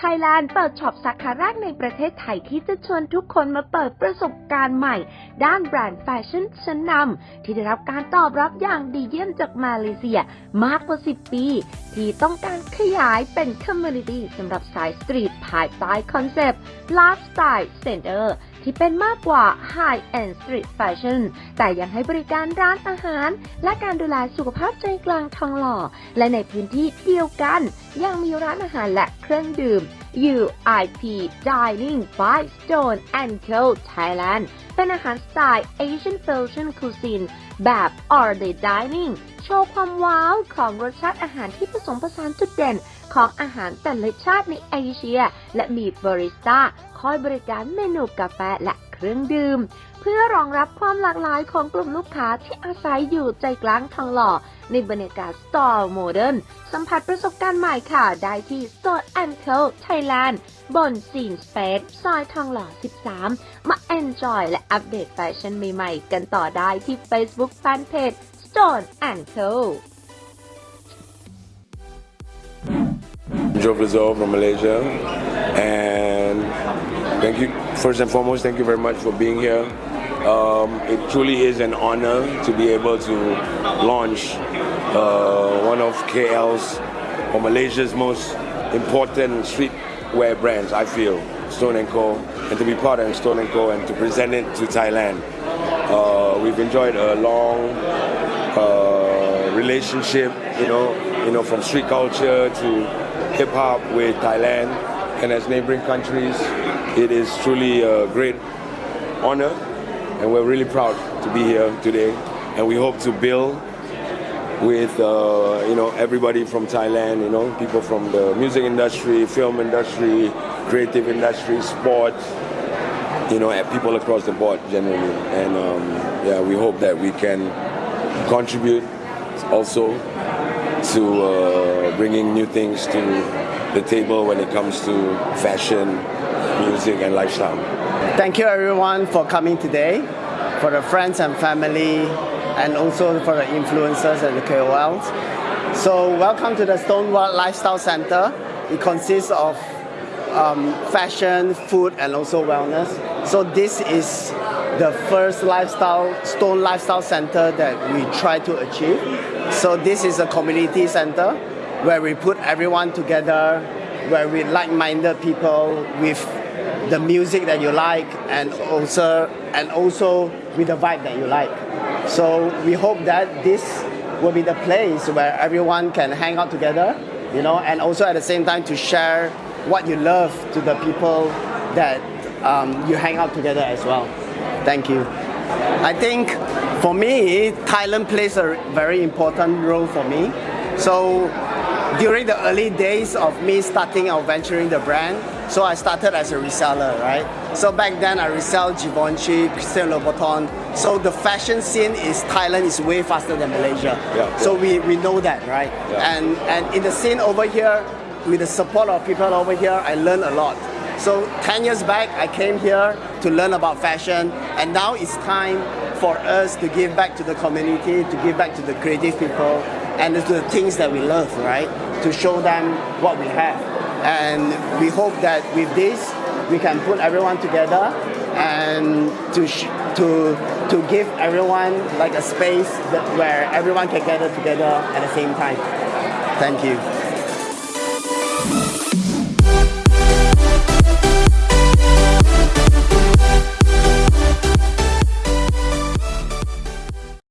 Thailand เปิดช็อปสาขาแรกในประเทศไทยที่จะชวนทุกคนมาเปิดประสบการณ์ใหม่ ด้านแบรนด์แฟชั่นชั้นนำที่ได้รับการตอบรับอย่างดีเยี่ยมจากมาเลเซียมากกว่า 10 ปี ที่ต้องการขยายเป็นคอมมูนิตี้สำหรับสายสตรีทภายใต้คอนเซปต์ Lifestyle Center ที่เป็นมากกว่า High End Street Fashion แต่ยังให้บริการร้านอาหาร และการดูแลสุขภาพใจกลางทองหล่อ และในพื้นที่เดียวกัน ยังมีร้านอาหารและเครื่องดื่ม UIP Dining by Stone and Co Thailand เป็นอาหารสไตล์ Asian Fusion Cuisine แบบ All Day Dining โชว์ความว้าวของรสชาติอาหารที่ผสมผสานจุดเด่นของอาหารแต่ละชาติในเอเชีย และมีบาริสต้าคอยบริการเมนูกาแฟและเครื่องดื่ม เพื่อรองรับความหลากหลายของกลุ่มลูกค้าที่อาศัยอยู่ใจกลางทองหล่อ ในบรรยากาศสตอร์โมเดิร์นสัมผัสประสบการณ์ใหม่ค่ะ ได้ที่ Store and Co Thailand บนซีนสเปซซอยทองหล่อ 13 มา enjoy และอัปเดตแฟชั่นใหม่ๆ กันต่อได้ที่ Facebook Fanpage Stone and Co Joe Rizzo from Malaysia. And thank you, first and foremost, thank you very much for being here. Um, it truly is an honor to be able to launch uh, one of KL's or Malaysia's most important streetwear brands, I feel, Stone & Co. And to be part of Stone & Co. and to present it to Thailand. Uh, we've enjoyed a long uh, relationship, you know, you know, from street culture to hip hop with Thailand and as neighboring countries. It is truly a great honor, and we're really proud to be here today. And we hope to build with uh, you know everybody from Thailand, you know, people from the music industry, film industry, creative industry, sports, you know, people across the board generally. And um, yeah, we hope that we can contribute also to uh, bringing new things to the table when it comes to fashion, music, and lifestyle. Thank you everyone for coming today, for the friends and family, and also for the influencers and the KOLs. So welcome to the Stonewall Lifestyle Center. It consists of um, fashion, food, and also wellness. So this is the first lifestyle Stone Lifestyle Center that we try to achieve. So this is a community center where we put everyone together, where we like-minded people with the music that you like and also and also with the vibe that you like. So we hope that this will be the place where everyone can hang out together, you know, and also at the same time to share what you love to the people that um, you hang out together as well. Thank you. I think for me, Thailand plays a very important role for me. So during the early days of me starting or venturing the brand, so I started as a reseller, right? So back then I resell Givenchy, Christian Louboutin. So the fashion scene is Thailand is way faster than Malaysia. Yeah. So we, we know that, right? Yeah. And and in the scene over here, with the support of people over here, I learned a lot. So 10 years back, I came here to learn about fashion, and now it's time for us to give back to the community, to give back to the creative people, and to the things that we love, right? To show them what we have. And we hope that with this, we can put everyone together and to, to, to give everyone like a space that, where everyone can gather together at the same time. Thank you.